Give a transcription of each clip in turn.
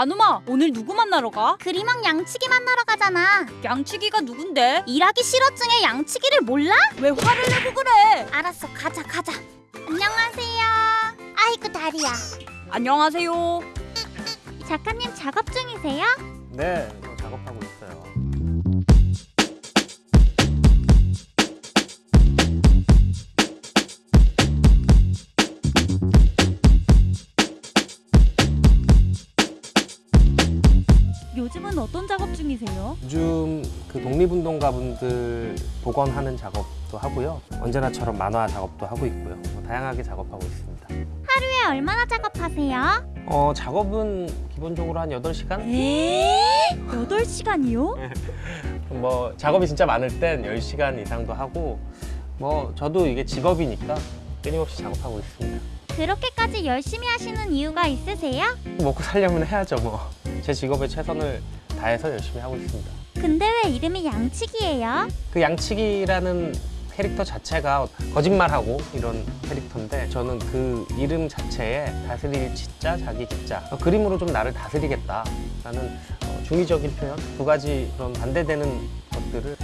나누마 오늘 누구 만나러 가? 그림왕 양치기 만나러 가잖아. 양치기가 누군데? 일하기 싫어증의 양치기를 몰라? 왜 화를 내고 그래? 알았어, 가자, 가자. 안녕하세요. 아이고 다리야. 안녕하세요. 작가님 작업 중이세요? 네, 어떤 작업 중이세요? 요즘 그 독립운동가분들 복원하는 작업도 하고요. 언제나처럼 만화 작업도 하고 있고요. 뭐 다양하게 작업하고 있습니다. 하루에 얼마나 작업하세요? 어, 작업은 기본적으로 한 8시간? 에? 8시간이요? 뭐 작업이 진짜 많을 땐 10시간 이상도 하고 뭐 저도 이게 직업이니까 끊임없이 작업하고 있습니다. 그렇게까지 열심히 하시는 이유가 있으세요? 먹고 살려면 해야죠 뭐. 제 직업에 최선을 다해서 열심히 하고 있습니다. 근데 왜 이름이 양치기예요? 그 양치기라는 캐릭터 자체가 거짓말하고 이런 캐릭터인데 저는 그 이름 자체에 다스릴 치자 자기 기자 어, 그림으로 좀 나를 다스리겠다 라는 어, 중의적인 표현 두 가지 그런 반대되는 것들을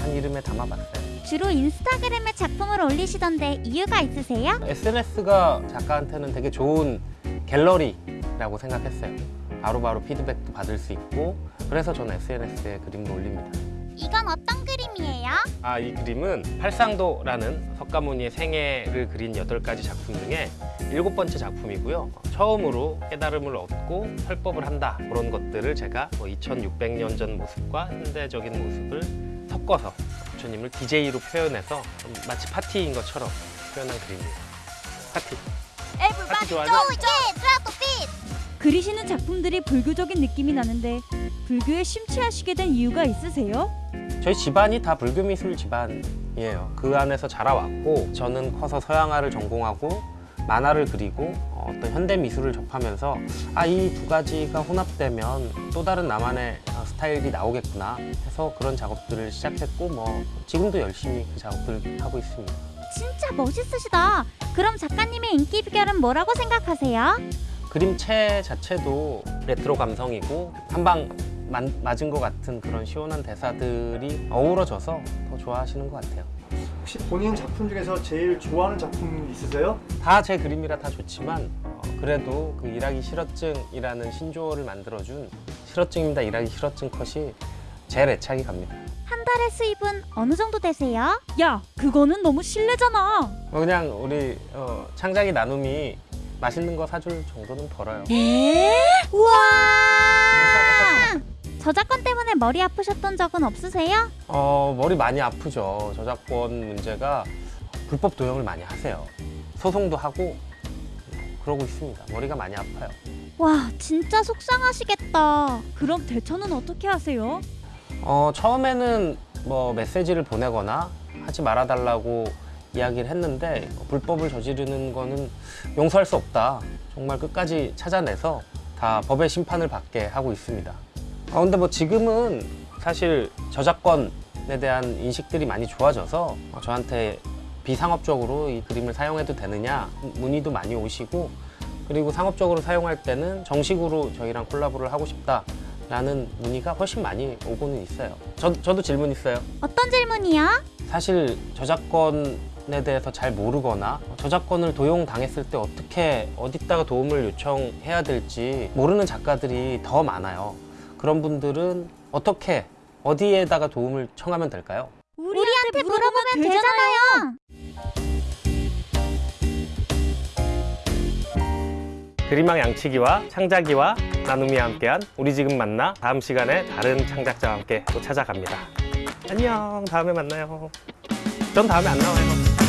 한 이름에 담아봤어요. 주로 인스타그램에 작품을 올리시던데 이유가 있으세요? SNS가 작가한테는 되게 좋은 갤러리라고 생각했어요. 바로바로 피드백도 받을 수 있고 그래서 저는 SNS에 그림을 올립니다. 이건 어떤 그림이에요? 아, 이 그림은 팔상도라는 석가모니의 생애를 그린 여덟 가지 작품 중에 일곱 번째 작품이고요. 처음으로 깨달음을 얻고 설법을 한다. 그런 것들을 제가 뭐 2600년 전 모습과 현대적인 모습을 섞어서 부처님을 DJ로 표현해서 좀 마치 파티인 것처럼 표현한 그림이에요. 파티. 파티 좋아하죠? 그리시는 작품들이 불교적인 느낌이 나는데 불교에 심취하시게 된 이유가 있으세요? 저희 집안이 다 불교 미술 집안이에요. 그 안에서 자라왔고 저는 커서 서양화를 전공하고 만화를 그리고 어, 어떤 현대 미술을 접하면서 아 이 두 가지가 혼합되면 또 다른 나만의 어, 스타일이 나오겠구나 해서 그런 작업들을 시작했고 뭐 지금도 열심히 그 작업들을 하고 있습니다. 진짜 멋있으시다. 그럼 작가님의 인기 비결은 뭐라고 생각하세요? 그림체 자체도 레트로 감성이고 한방 맞은 것 같은 그런 시원한 대사들이 어우러져서 더 좋아하시는 것 같아요. 혹시 본인 작품 중에서 제일 좋아하는 작품 있으세요? 다 제 그림이라 다 좋지만 어, 그래도 그 일하기 싫어증이라는 신조어를 만들어준 싫어증입니다 일하기 싫어증 컷이 제일 애착이 갑니다 한 달에 수입은 어느 정도 되세요? 야, 그거는 너무 실례잖아. 어, 그냥 우리 어, 창작이 나눔이 맛있는 거 사줄 정도는 벌어요 에? 우와! 저작권 때문에 머리 아프셨던 적은 없으세요? 어, 머리 많이 아프죠 저작권 문제가 불법 도용을 많이 하세요 소송도 하고 그러고 있습니다 머리가 많이 아파요 와, 진짜 속상하시겠다. 그럼 대처는 어떻게 하세요? 어, 처음에는 뭐 메시지를 보내거나 하지 말아달라고 이야기를 했는데 불법을 저지르는 거는 용서할 수 없다. 정말 끝까지 찾아내서 다 법의 심판을 받게 하고 있습니다. 아, 근데 뭐 지금은 사실 저작권에 대한 인식들이 많이 좋아져서 어, 저한테 비상업적으로 이 그림을 사용해도 되느냐 문의도 많이 오시고 그리고 상업적으로 사용할 때는 정식으로 저희랑 콜라보를 하고 싶다 라는 문의가 훨씬 많이 오고는 있어요 저, 저도 질문 있어요 어떤 질문이요? 사실 저작권 에 대해서 잘 모르거나 저작권을 도용당했을 때 어떻게 어디다가 도움을 요청해야 될지 모르는 작가들이 더 많아요 그런 분들은 어떻게 어디에다가 도움을 청하면 될까요? 우리한테 물어보면 되잖아요. 그림왕 양치기와 창작이와 나눔이와 함께한 우리 지금 만나 다음 시간에 다른 창작자와 함께 또 찾아갑니다. 안녕 다음에 만나요. 전 다음에 안 나와요.